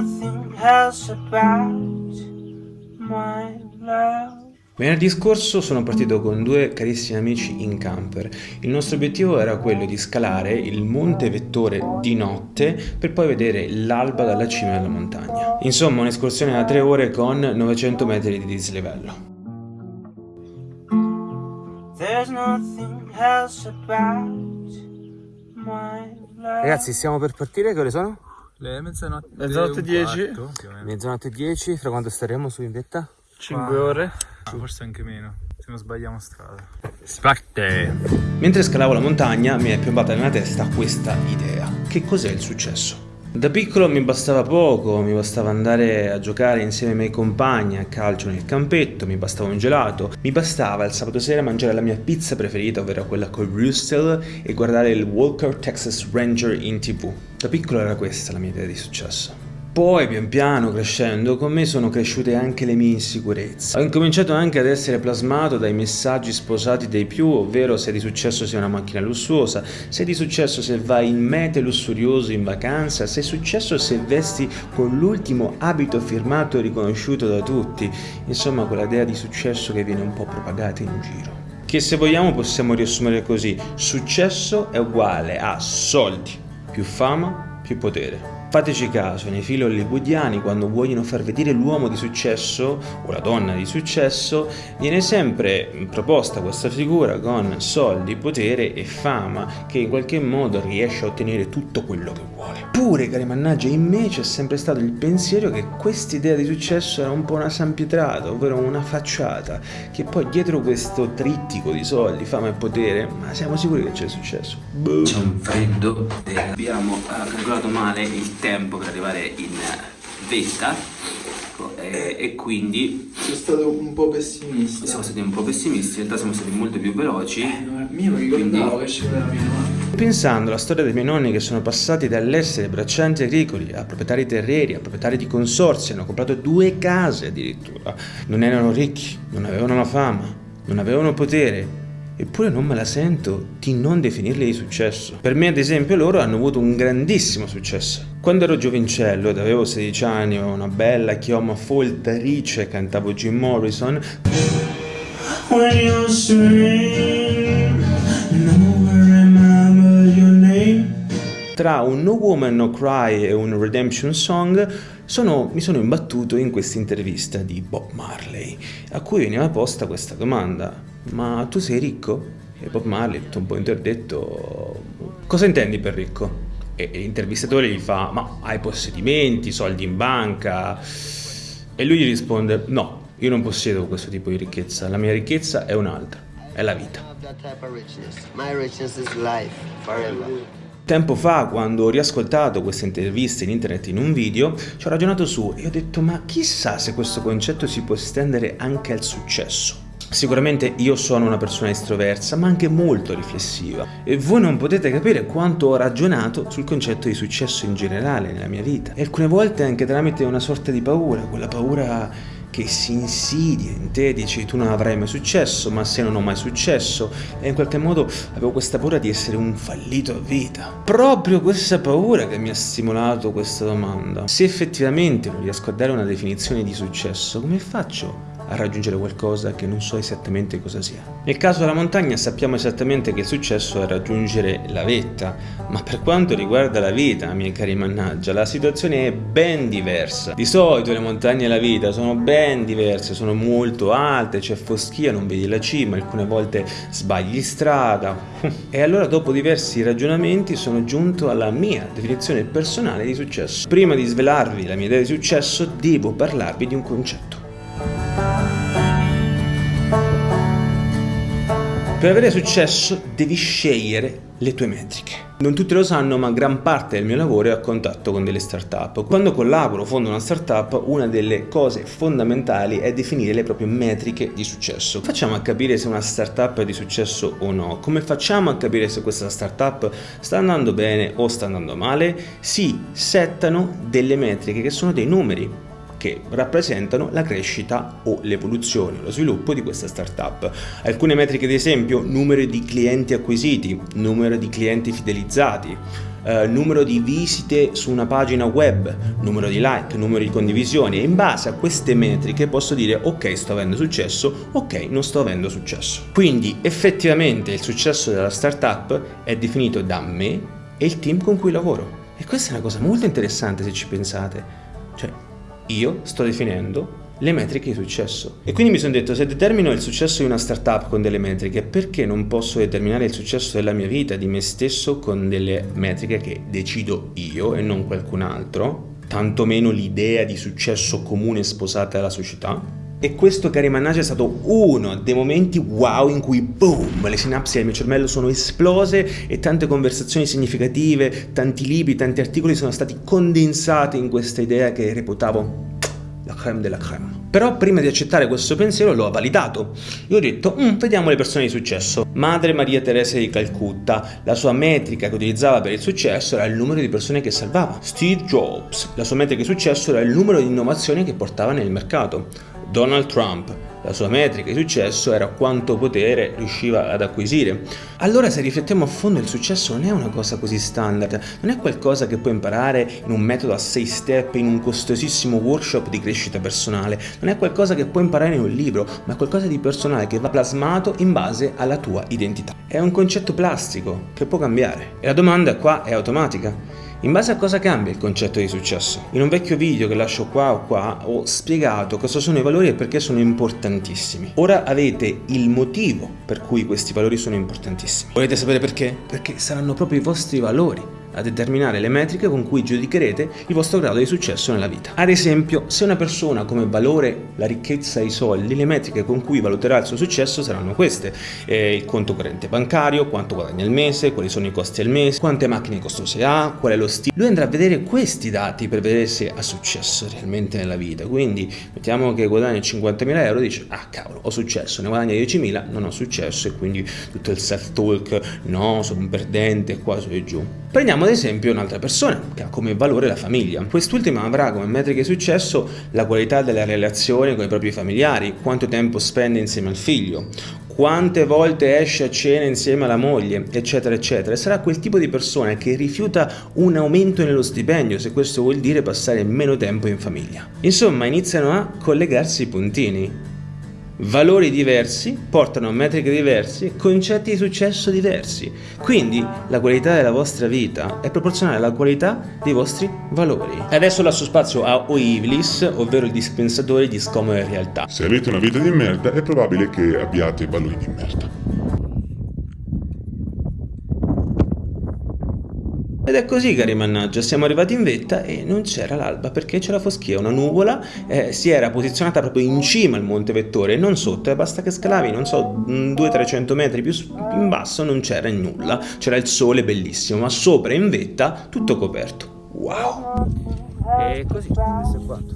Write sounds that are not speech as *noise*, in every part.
nothing else about my love. Venerdì scorso sono partito con due carissimi amici in camper. Il nostro obiettivo era quello di scalare il Monte Vettore di notte per poi vedere l'alba dalla cima della montagna. Insomma, un'escursione da tre ore con 900 metri di dislivello. Ragazzi, stiamo per partire, che ore sono? Le mezzanotte, Mezzanotte un 10. quarto. Mezzanotte e 10, fra quanto staremo su in vetta? 5 ore. Ah, forse anche meno, se non sbagliamo strada. Spacte! Mentre scalavo la montagna mi è piombata nella testa questa idea. Che cos'è il successo? Da piccolo mi bastava poco, mi bastava andare a giocare insieme ai miei compagni a calcio nel campetto, mi bastava un gelato, mi bastava il sabato sera mangiare la mia pizza preferita, ovvero quella con Rustel, e guardare il Walker Texas Ranger in tv. Da piccolo era questa la mia idea di successo. Poi, pian piano, crescendo, con me sono cresciute anche le mie insicurezze. Ho incominciato anche ad essere plasmato dai messaggi sposati dei più, ovvero se è di successo sei una macchina lussuosa, se è di successo se vai in mete lussurioso in vacanza, se è successo se vesti con l'ultimo abito firmato e riconosciuto da tutti. Insomma, quell'idea di successo che viene un po' propagata in giro. Che se vogliamo possiamo riassumere così, successo è uguale a soldi, più fama, più potere. Fateci caso, nei film hollywoodiani quando vogliono far vedere l'uomo di successo o la donna di successo, viene sempre proposta questa figura con soldi, potere e fama che in qualche modo riesce a ottenere tutto quello che vuole. Pure, cari mannaggia, in me c'è sempre stato il pensiero che quest'idea di successo era un po' una sampietrata, ovvero una facciata, che poi dietro questo trittico di soldi, fama e potere, ma siamo sicuri che c'è successo? Boh. C'è un freddo, abbiamo calcolato male il tempo per arrivare in vetta e, e quindi Sono stato un po' pessimista. siamo stati un po' pessimisti, in realtà siamo stati molto più veloci. No, Io mi ricordavo che ci voleva mia mamma. Pensando alla storia dei miei nonni che sono passati dall'essere braccianti agricoli a proprietari terrieri, a proprietari di consorzi, hanno comprato due case addirittura, non erano ricchi, non avevano la fama, non avevano potere, eppure non me la sento di non definirli di successo. Per me, ad esempio, loro hanno avuto un grandissimo successo. Quando ero giovincello ed avevo 16 anni, avevo una bella chioma foltarice, cantavo Jim Morrison, When tra un No Woman No Cry e un Redemption Song sono- mi sono imbattuto in questa intervista di Bob Marley, a cui veniva posta questa domanda: Ma tu sei ricco? E Bob Marley, tutto un po' interdetto, cosa intendi per ricco? E l'intervistatore gli fa: Ma hai possedimenti, soldi in banca? E lui gli risponde: No, io non possiedo questo tipo di ricchezza, la mia ricchezza è un'altra, è la vita. Tempo fa, quando ho riascoltato queste interviste in internet in un video, ci ho ragionato su e ho detto ma chissà se questo concetto si può estendere anche al successo. Sicuramente io sono una persona estroversa, ma anche molto riflessiva e voi non potete capire quanto ho ragionato sul concetto di successo in generale nella mia vita e alcune volte anche tramite una sorta di paura, quella paura che si insidia in te, dici tu non avrai mai successo, ma se non ho mai successo e in qualche modo avevo questa paura di essere un fallito a vita. Proprio questa paura che mi ha stimolato questa domanda. Se effettivamente non riesco a dare una definizione di successo, come faccio a raggiungere qualcosa che non so esattamente cosa sia. Nel caso della montagna sappiamo esattamente che il successo è raggiungere la vetta, ma per quanto riguarda la vita, miei cari mannaggia, la situazione è ben diversa. Di solito le montagne e la vita sono ben diverse, sono molto alte, c'è foschia, non vedi la cima, alcune volte sbagli strada. *laughs* E allora dopo diversi ragionamenti sono giunto alla mia definizione personale di successo. Prima di svelarvi la mia idea di successo, devo parlarvi di un concetto. Per avere successo devi scegliere le tue metriche. Non tutti lo sanno, ma gran parte del mio lavoro è a contatto con delle startup. Quando collaboro, fondo una startup, una delle cose fondamentali è definire le proprie metriche di successo. Facciamo a capire se una startup è di successo o no. Come facciamo a capire se questa startup sta andando bene o sta andando male? Si settano delle metriche che sono dei numeri che rappresentano la crescita o l'evoluzione, lo sviluppo di questa startup. Alcune metriche ad esempio, numero di clienti acquisiti, numero di clienti fidelizzati, eh, numero di visite su una pagina web, numero di like, numero di condivisioni e in base a queste metriche posso dire ok sto avendo successo, ok non sto avendo successo. Quindi effettivamente il successo della startup è definito da me e il team con cui lavoro. E questa è una cosa molto interessante se ci pensate. Io sto definendo le metriche di successo. E quindi mi sono detto, se determino il successo di una startup con delle metriche, perché non posso determinare il successo della mia vita, di me stesso, con delle metriche che decido io e non qualcun altro? Tantomeno l'idea di successo comune sposata dalla società? E questo, cari mannaggia, è stato uno dei momenti wow in cui boom, le sinapsi del mio cervello sono esplose e tante conversazioni significative, tanti libri, tanti articoli sono stati condensati in questa idea che reputavo la creme della creme. Però prima di accettare questo pensiero l'ho validato. Io ho detto, mm, vediamo le persone di successo. Madre Maria Teresa di Calcutta, la sua metrica che utilizzava per il successo era il numero di persone che salvava. Steve Jobs, la sua metrica di successo era il numero di innovazioni che portava nel mercato. Donald Trump, la sua metrica di successo era quanto potere riusciva ad acquisire. Allora se riflettiamo a fondo il successo non è una cosa così standard, non è qualcosa che puoi imparare in un metodo a 6 step, in un costosissimo workshop di crescita personale, non è qualcosa che puoi imparare in un libro, ma è qualcosa di personale che va plasmato in base alla tua identità. È un concetto plastico che può cambiare e la domanda qua è automatica. In base a cosa cambia il concetto di successo? In un vecchio video che lascio qua o qua ho spiegato cosa sono i valori e perché sono importantissimi. Ora avete il motivo per cui questi valori sono importantissimi. Volete sapere perché? Perché saranno proprio i vostri valori a determinare le metriche con cui giudicherete il vostro grado di successo nella vita. Ad esempio, se una persona come valore la ricchezza e i soldi, le metriche con cui valuterà il suo successo saranno queste. Eh, il conto corrente bancario, quanto guadagna al mese, quali sono i costi al mese, quante macchine costose ha, qual è lo stile. Lui andrà a vedere questi dati per vedere se ha successo realmente nella vita. Quindi mettiamo che guadagna 50.000 euro, dice ah cavolo ho successo, ne guadagna 10.000, non ho successo e quindi tutto il self-talk, no sono un perdente, qua su e giù. Prendiamo ad esempio un'altra persona che ha come valore la famiglia. Quest'ultima avrà come metrica di successo la qualità della relazione con i propri familiari, quanto tempo spende insieme al figlio, quante volte esce a cena insieme alla moglie, eccetera, eccetera. Sarà quel tipo di persona che rifiuta un aumento nello stipendio, se questo vuol dire passare meno tempo in famiglia. Insomma, iniziano a collegarsi i puntini. Valori diversi portano a metriche diverse, concetti di successo diversi. Quindi la qualità della vostra vita è proporzionale alla qualità dei vostri valori. Adesso lascio spazio a Oivlis, ovvero il dispensatore di scomode realtà. Se avete una vita di merda è probabile che abbiate valori di merda. Ed è così cari mannaggia, siamo arrivati in vetta e non c'era l'alba perché c'era foschia, una nuvola eh, si era posizionata proprio in cima al Monte Vettore, non sotto, e basta che scalavi, non so, 200-300 metri più in basso non c'era nulla, c'era il sole bellissimo, ma sopra in vetta tutto coperto. Wow! E così, questo è quanto.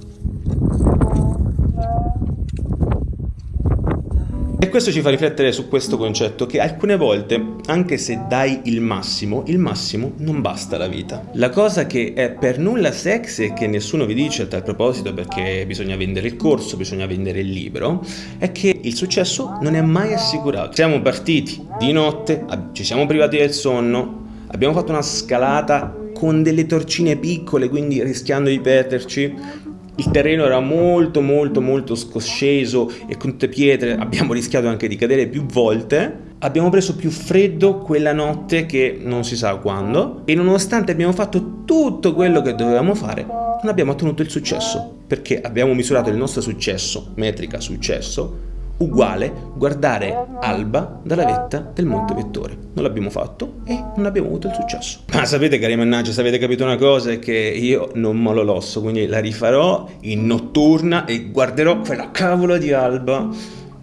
E questo ci fa riflettere su questo concetto che alcune volte, anche se dai il massimo, il massimo non basta alla vita. La cosa che è per nulla sexy e che nessuno vi dice a tal proposito perché bisogna vendere il corso, bisogna vendere il libro, è che il successo non è mai assicurato. Siamo partiti di notte, ci siamo privati del sonno, abbiamo fatto una scalata con delle torcine piccole, quindi rischiando di perderci, il terreno era molto molto molto scosceso e con tutte pietre abbiamo rischiato anche di cadere più volte. Abbiamo preso più freddo quella notte che non si sa quando e nonostante abbiamo fatto tutto quello che dovevamo fare non abbiamo ottenuto il successo perché abbiamo misurato il nostro successo, metrica successo, uguale guardare Alba dalla vetta del Monte Vettore. Non l'abbiamo fatto e non abbiamo avuto il successo. Ma sapete cari mannaggia, se avete capito una cosa è che io non mollo l'osso, quindi la rifarò in notturna e guarderò quella cavolo di Alba,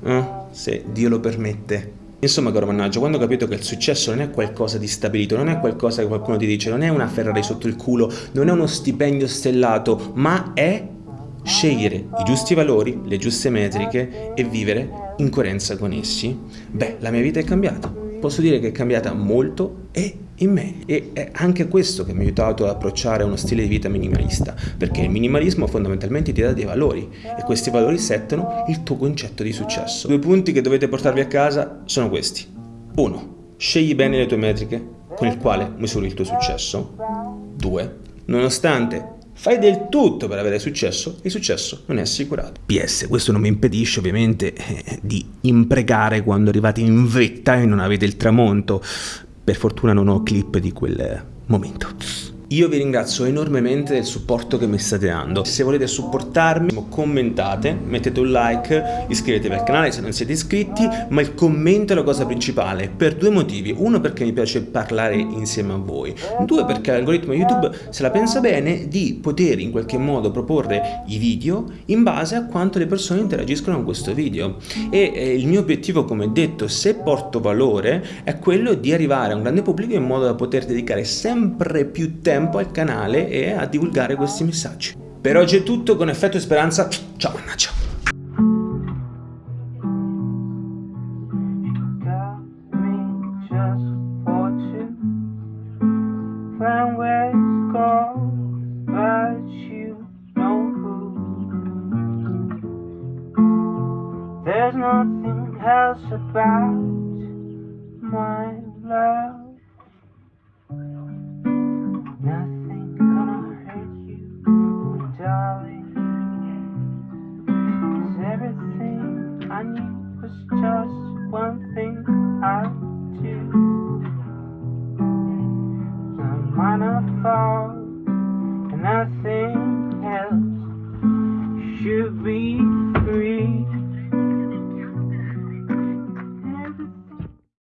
eh, se Dio lo permette. Insomma, caro mannaggia, quando ho capito che il successo non è qualcosa di stabilito, non è qualcosa che qualcuno ti dice, non è una Ferrari sotto il culo, non è uno stipendio stellato, ma è scegliere i giusti valori, le giuste metriche e vivere in coerenza con essi, beh, la mia vita è cambiata. Posso dire che è cambiata molto e in me e è anche questo che mi ha aiutato ad approcciare uno stile di vita minimalista, perché il minimalismo fondamentalmente ti dà dei valori e questi valori settano il tuo concetto di successo. Due punti che dovete portarvi a casa sono questi. 1. Scegli bene le tue metriche con il quale misuri il tuo successo. 2. Nonostante fai del tutto per avere successo, il successo non è assicurato. PS, questo non mi impedisce ovviamente eh, di imprecare quando arrivate in vetta e non avete il tramonto. Per fortuna non ho clip di quel momento. Io vi ringrazio enormemente del supporto che mi state dando. Se volete supportarmi, commentate, mettete un like, iscrivetevi al canale se non siete iscritti, ma il commento è la cosa principale, per due motivi. Uno perché mi piace parlare insieme a voi, due perché l'algoritmo YouTube se la pensa bene di poter in qualche modo proporre i video in base a quanto le persone interagiscono con questo video. E eh, il mio obiettivo, come detto, se porto valore, è quello di arrivare a un grande pubblico in modo da poter dedicare sempre più tempo tempo al canale e a divulgare questi messaggi. Per oggi è tutto, con effetto e speranza, ciao mannaggia! There's Ciao.